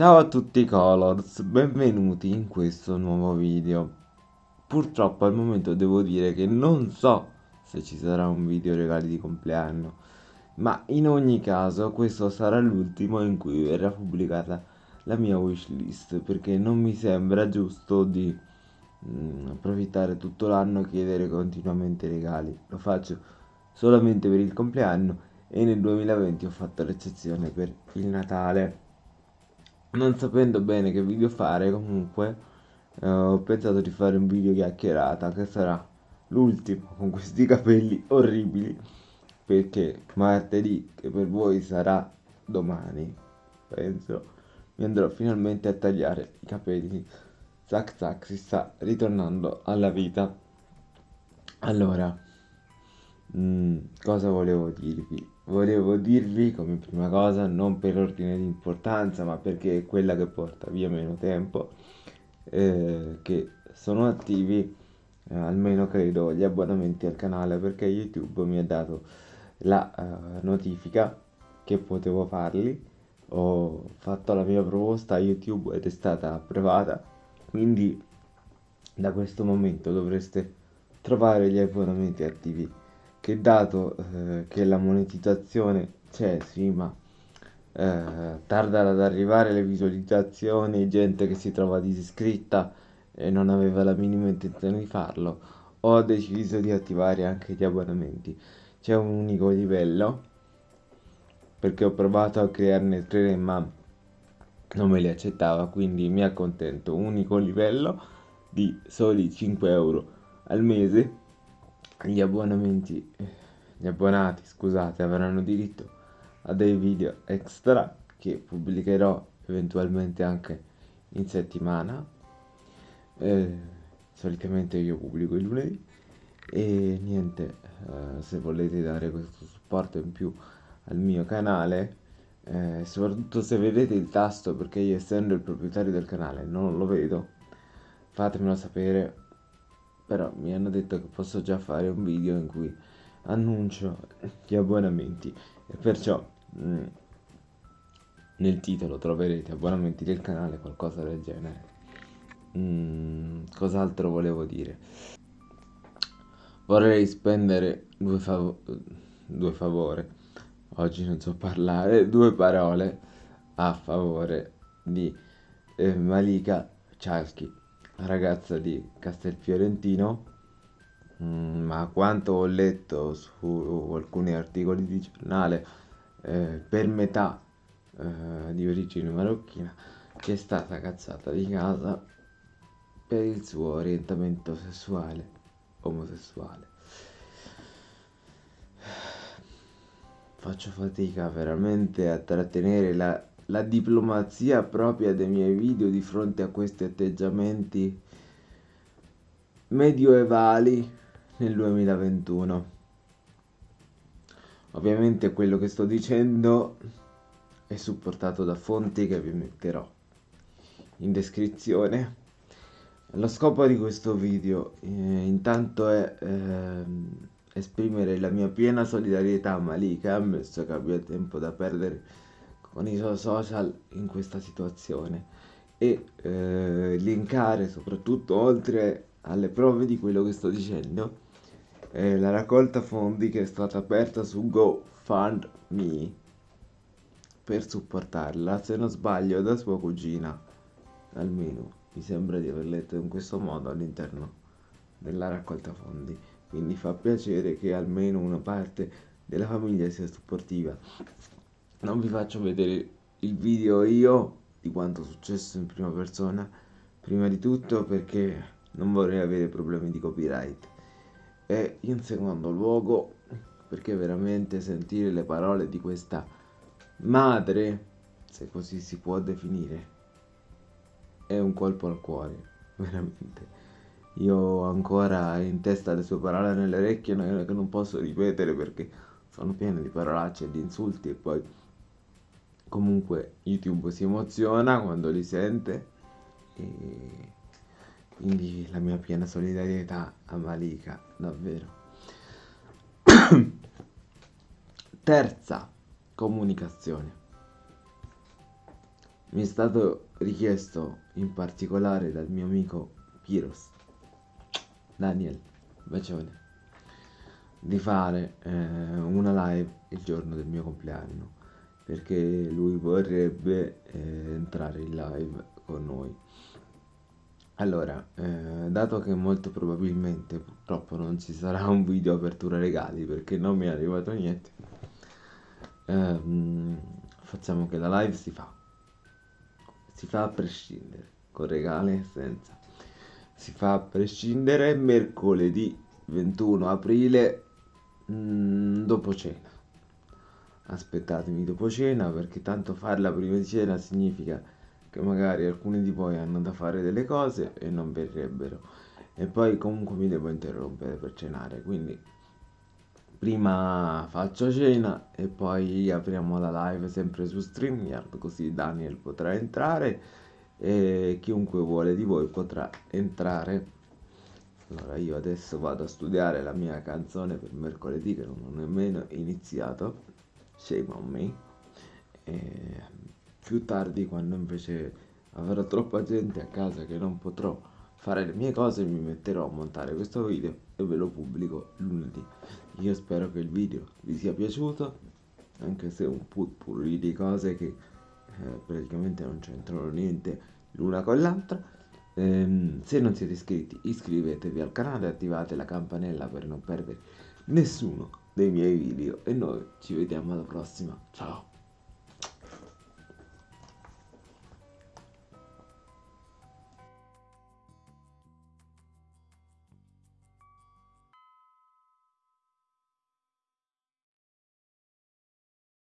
Ciao a tutti Colors, benvenuti in questo nuovo video. Purtroppo al momento devo dire che non so se ci sarà un video regali di compleanno, ma in ogni caso questo sarà l'ultimo in cui verrà pubblicata la mia wishlist, perché non mi sembra giusto di mm, approfittare tutto l'anno e chiedere continuamente regali. Lo faccio solamente per il compleanno e nel 2020 ho fatto l'eccezione per il Natale non sapendo bene che video fare comunque eh, ho pensato di fare un video chiacchierata che sarà l'ultimo con questi capelli orribili perché martedì che per voi sarà domani penso mi andrò finalmente a tagliare i capelli. Zac zac si sta ritornando alla vita. Allora mh, mm, cosa volevo dirvi volevo dirvi come prima cosa, non per ordine di importanza, ma perché è quella che porta via meno tempo, eh, che sono attivi eh, almeno credo gli abbonamenti al canale perché YouTube mi ha dato la uh, notifica che potevo farli. Ho fatto la mia proposta a YouTube ed è stata approvata, quindi da questo momento dovreste trovare gli abbonamenti attivi che dato eh, che la monetizzazione c'è, sì, ma eh, tarda ad arrivare le visualizzazioni, gente che si trova disiscritta e non aveva la minima intenzione di farlo, ho deciso di attivare anche gli abbonamenti. C'è un unico livello, perché ho provato a crearne tre, ma non me li accettava, quindi mi accontento. Unico livello di soli 5 euro al mese gli abbonamenti, gli abbonati, scusate, avranno diritto a dei video extra che pubblicherò eventualmente anche in settimana. Eh, solitamente io pubblico il lunedì e niente, eh, se volete dare questo supporto in più al mio canale, eh, soprattutto se vedete il tasto perché io essendo il proprietario del canale non lo vedo, fatemelo sapere però mi hanno detto che posso già fare un video in cui annuncio gli abbonamenti. E perciò mh, mm, nel titolo troverete abbonamenti del canale qualcosa del genere. Mm, cos'altro volevo dire? Vorrei spendere due, fav due favore. Oggi non so parlare due parole a favore di eh, Malika Chalky ragazza di Castelfiorentino, mm, ma quanto ho letto su alcuni articoli di giornale, eh, per metà eh, di origine marocchina, che è stata cazzata di casa per il suo orientamento sessuale, omosessuale. Faccio fatica veramente a trattenere la la diplomazia propria dei miei video di fronte a questi atteggiamenti medioevali nel 2021. Ovviamente quello che sto dicendo è supportato da fonti che vi metterò in descrizione. Lo scopo di questo video eh, intanto è eh, esprimere la mia piena solidarietà a Malika, ammesso che abbia tempo da perdere con i social in questa situazione e eh, linkare soprattutto oltre alle prove di quello che sto dicendo eh, la raccolta fondi che è stata aperta su GoFundMe per supportarla. Se non sbaglio da sua cugina almeno mi sembra di aver letto in questo modo all'interno della raccolta fondi. Quindi fa piacere che almeno una parte della famiglia sia supportiva non vi faccio vedere il video io di quanto è successo in prima persona. Prima di tutto perché non vorrei avere problemi di copyright. E in secondo luogo perché veramente sentire le parole di questa madre se così si può definire è un colpo al cuore veramente. Io ho ancora in testa le sue parole nelle orecchie che non posso ripetere perché sono piene di parolacce e di insulti e poi comunque YouTube si emoziona quando li sente e quindi la mia piena solidarietà a Malika, davvero. Terza comunicazione. mi è stato richiesto in particolare dal mio amico Piros Daniel bacione di fare eh, una live il giorno del mio compleanno perché lui vorrebbe eh, entrare in live con noi allora eh, dato che molto probabilmente purtroppo non ci sarà un video apertura regali perché non mi è arrivato niente ehm, facciamo che la live si fa si fa a prescindere, con regali e senza. Si fa a prescindere mercoledì 21 aprile mh, mm, dopo cena. Aspettatemi dopo cena perché tanto farla prima di cena significa che magari alcuni di voi hanno da fare delle cose e non verrebbero. E poi comunque mi devo interrompere per cenare, quindi prima faccio cena e poi apriamo la live sempre su StreamYard così Daniel potrà entrare e chiunque vuole di voi potrà entrare allora io adesso vado a studiare la mia canzone per mercoledì che non ho nemmeno iniziato shame on me. E più tardi quando invece avrò troppa gente a casa che non potrò fare le mie cose mi metterò a montare questo video e ve lo pubblico lunedì. Io spero che il video vi sia piaciuto anche se un putpurri di cose che eh, praticamente non c'entrano niente l'una con l'altra. Ehm, se non siete iscritti iscrivetevi al canale e attivate la campanella per non perdere nessuno dei miei video. E noi ci vediamo alla prossima. Ciao